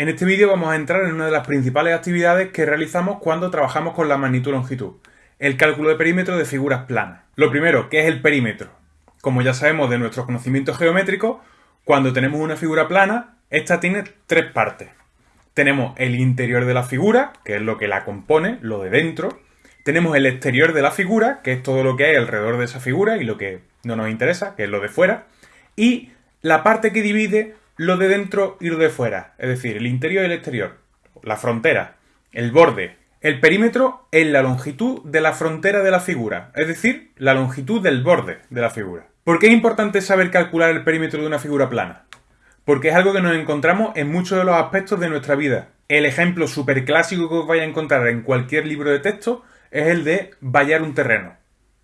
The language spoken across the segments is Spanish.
En este vídeo vamos a entrar en una de las principales actividades que realizamos cuando trabajamos con la magnitud-longitud, el cálculo de perímetro de figuras planas. Lo primero, ¿qué es el perímetro? Como ya sabemos de nuestros conocimientos geométricos, cuando tenemos una figura plana, esta tiene tres partes. Tenemos el interior de la figura, que es lo que la compone, lo de dentro. Tenemos el exterior de la figura, que es todo lo que hay alrededor de esa figura y lo que no nos interesa, que es lo de fuera. Y la parte que divide lo de dentro y lo de fuera, es decir, el interior y el exterior, la frontera, el borde. El perímetro es la longitud de la frontera de la figura, es decir, la longitud del borde de la figura. ¿Por qué es importante saber calcular el perímetro de una figura plana? Porque es algo que nos encontramos en muchos de los aspectos de nuestra vida. El ejemplo súper clásico que os vais a encontrar en cualquier libro de texto es el de vallar un terreno.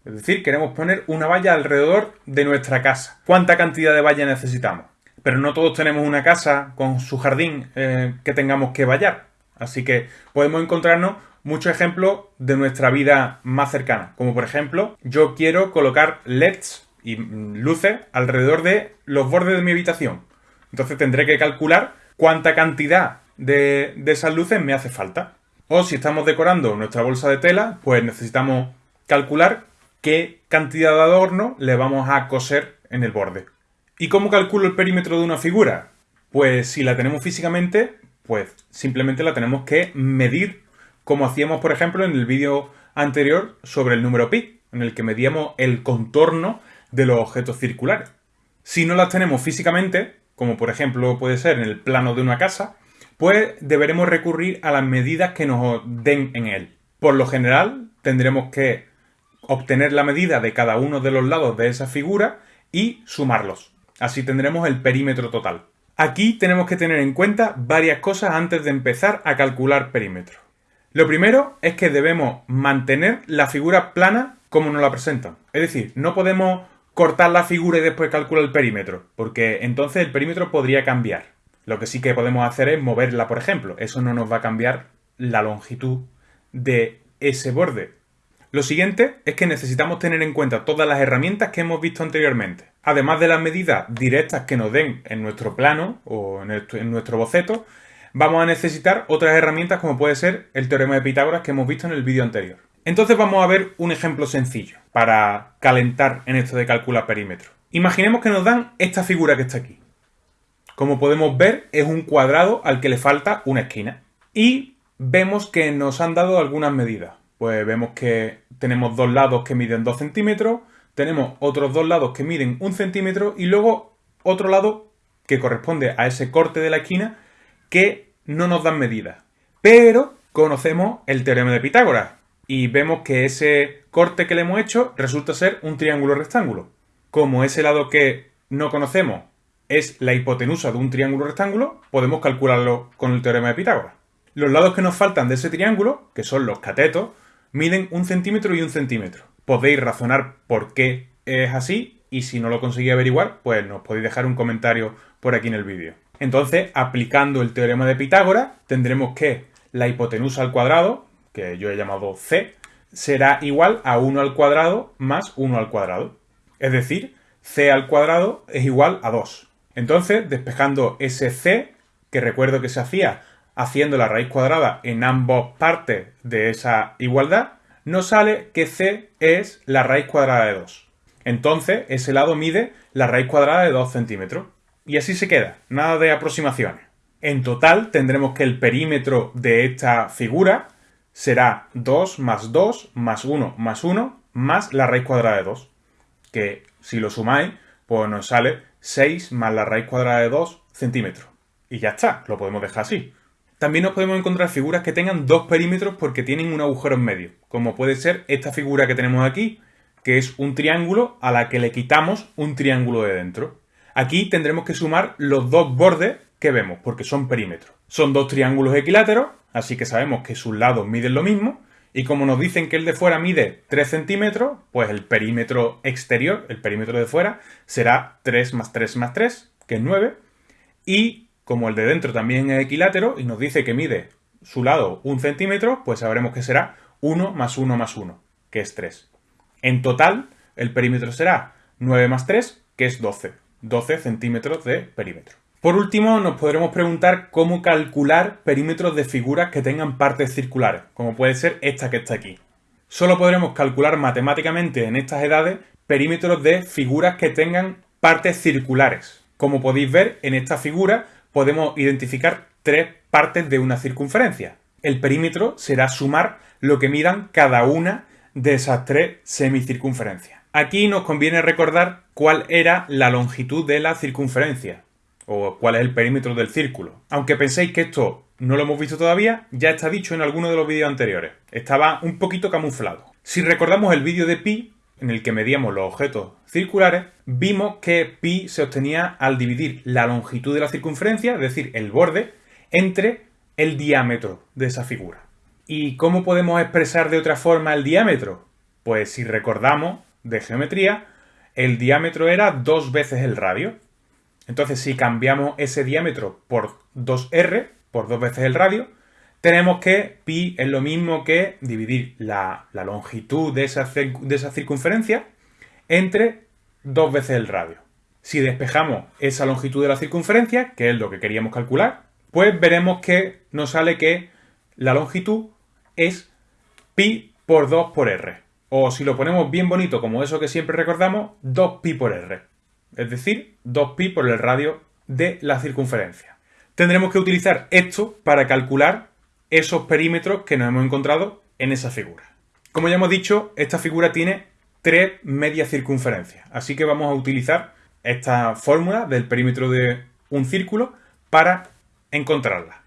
Es decir, queremos poner una valla alrededor de nuestra casa. ¿Cuánta cantidad de valla necesitamos? Pero no todos tenemos una casa con su jardín eh, que tengamos que vallar. Así que podemos encontrarnos muchos ejemplos de nuestra vida más cercana. Como por ejemplo, yo quiero colocar LEDs y mm, luces alrededor de los bordes de mi habitación. Entonces tendré que calcular cuánta cantidad de, de esas luces me hace falta. O si estamos decorando nuestra bolsa de tela, pues necesitamos calcular qué cantidad de adorno le vamos a coser en el borde. ¿Y cómo calculo el perímetro de una figura? Pues si la tenemos físicamente, pues simplemente la tenemos que medir como hacíamos, por ejemplo, en el vídeo anterior sobre el número pi, en el que medíamos el contorno de los objetos circulares. Si no las tenemos físicamente, como por ejemplo puede ser en el plano de una casa, pues deberemos recurrir a las medidas que nos den en él. Por lo general, tendremos que obtener la medida de cada uno de los lados de esa figura y sumarlos. Así tendremos el perímetro total. Aquí tenemos que tener en cuenta varias cosas antes de empezar a calcular perímetro. Lo primero es que debemos mantener la figura plana como nos la presentan. Es decir, no podemos cortar la figura y después calcular el perímetro, porque entonces el perímetro podría cambiar. Lo que sí que podemos hacer es moverla, por ejemplo. Eso no nos va a cambiar la longitud de ese borde. Lo siguiente es que necesitamos tener en cuenta todas las herramientas que hemos visto anteriormente. Además de las medidas directas que nos den en nuestro plano o en, nuestro boceto, vamos a necesitar otras herramientas como puede ser el teorema de Pitágoras que hemos visto en el vídeo anterior. Entonces vamos a ver un ejemplo sencillo para calentar en esto de calcular perímetro. Imaginemos que nos dan esta figura que está aquí. Como podemos ver, es un cuadrado al que le falta una esquina. Y vemos que nos han dado algunas medidas pues vemos que tenemos dos lados que miden 2 centímetros, tenemos otros dos lados que miden 1 centímetro y luego otro lado que corresponde a ese corte de la esquina que no nos dan medidas. Pero conocemos el teorema de Pitágoras y vemos que ese corte que le hemos hecho resulta ser un triángulo rectángulo. Como ese lado que no conocemos es la hipotenusa de un triángulo rectángulo, podemos calcularlo con el teorema de Pitágoras. Los lados que nos faltan de ese triángulo, que son los catetos, miden un centímetro y un centímetro. Podéis razonar por qué es así y si no lo conseguís averiguar, pues nos podéis dejar un comentario por aquí en el vídeo. Entonces, aplicando el teorema de Pitágoras, tendremos que la hipotenusa al cuadrado, que yo he llamado c, será igual a 1 al cuadrado más 1 al cuadrado. Es decir, c al cuadrado es igual a 2. Entonces, despejando ese c, que recuerdo que se hacía haciendo la raíz cuadrada en ambas partes de esa igualdad, nos sale que c es la raíz cuadrada de 2. Entonces, ese lado mide la raíz cuadrada de 2 centímetros. Y así se queda, nada de aproximaciones. En total tendremos que el perímetro de esta figura será 2 más 2 más 1 más 1 más la raíz cuadrada de 2. Que si lo sumáis, pues nos sale 6 más la raíz cuadrada de 2 centímetros. Y ya está, lo podemos dejar así. También nos podemos encontrar figuras que tengan dos perímetros porque tienen un agujero en medio, como puede ser esta figura que tenemos aquí, que es un triángulo a la que le quitamos un triángulo de dentro. Aquí tendremos que sumar los dos bordes que vemos, porque son perímetros. Son dos triángulos equiláteros, así que sabemos que sus lados miden lo mismo, y como nos dicen que el de fuera mide 3 centímetros, pues el perímetro exterior, el perímetro de fuera, será 3 más 3 más 3, que es 9, y como el de dentro también es equilátero y nos dice que mide su lado un centímetro, pues sabremos que será 1 más 1 más 1, que es 3. En total, el perímetro será 9 más 3, que es 12. 12 centímetros de perímetro. Por último, nos podremos preguntar cómo calcular perímetros de figuras que tengan partes circulares, como puede ser esta que está aquí. Solo podremos calcular matemáticamente en estas edades perímetros de figuras que tengan partes circulares. Como podéis ver, en esta figura podemos identificar tres partes de una circunferencia. El perímetro será sumar lo que midan cada una de esas tres semicircunferencias. Aquí nos conviene recordar cuál era la longitud de la circunferencia o cuál es el perímetro del círculo. Aunque penséis que esto no lo hemos visto todavía, ya está dicho en alguno de los vídeos anteriores. Estaba un poquito camuflado. Si recordamos el vídeo de pi, en el que medíamos los objetos circulares, vimos que pi se obtenía al dividir la longitud de la circunferencia, es decir, el borde, entre el diámetro de esa figura. ¿Y cómo podemos expresar de otra forma el diámetro? Pues si recordamos de geometría, el diámetro era dos veces el radio. Entonces, si cambiamos ese diámetro por 2r, por dos veces el radio, tenemos que pi es lo mismo que dividir la, longitud de esa, de esa circunferencia entre dos veces el radio. Si despejamos esa longitud de la circunferencia, que es lo que queríamos calcular, pues veremos que nos sale que la longitud es pi por 2 por r. O si lo ponemos bien bonito, como eso que siempre recordamos, 2pi por r. Es decir, 2pi por el radio de la circunferencia. Tendremos que utilizar esto para calcular esos perímetros que nos hemos encontrado en esa figura. Como ya hemos dicho, esta figura tiene tres medias circunferencias. Así que vamos a utilizar esta fórmula del perímetro de un círculo para encontrarla.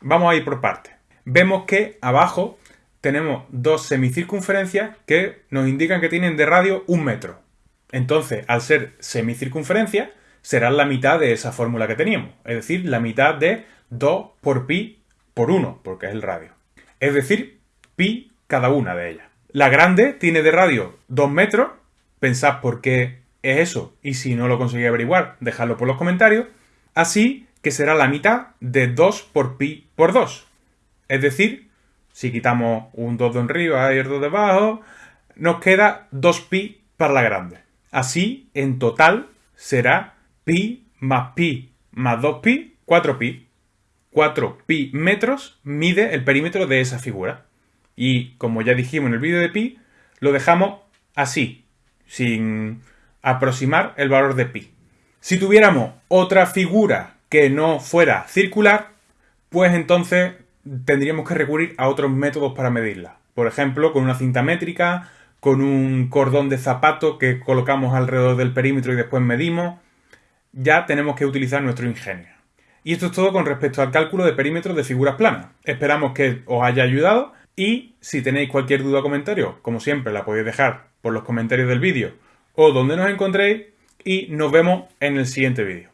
Vamos a ir por partes. Vemos que abajo tenemos dos semicircunferencias que nos indican que tienen de radio un metro. Entonces, al ser semicircunferencia, será la mitad de esa fórmula que teníamos. Es decir, la mitad de 2 por pi por 1, porque es el radio. Es decir, pi cada una de ellas. La grande tiene de radio 2 metros. Pensad por qué es eso. Y si no lo conseguís averiguar, dejadlo por los comentarios. Así que será la mitad de 2 por pi por 2. Es decir, si quitamos un 2 de arriba y el 2 de abajo, nos queda 2pi para la grande. Así, en total, será pi más pi más 2pi, 4pi. 4pi metros mide el perímetro de esa figura. Y como ya dijimos en el vídeo de pi, lo dejamos así, sin aproximar el valor de pi. Si tuviéramos otra figura que no fuera circular, pues entonces tendríamos que recurrir a otros métodos para medirla. Por ejemplo, con una cinta métrica, con un cordón de zapato que colocamos alrededor del perímetro y después medimos. Ya tenemos que utilizar nuestro ingenio. Y esto es todo con respecto al cálculo de perímetros de figuras planas. Esperamos que os haya ayudado y si tenéis cualquier duda o comentario, como siempre, la podéis dejar por los comentarios del vídeo o donde nos encontréis y nos vemos en el siguiente vídeo.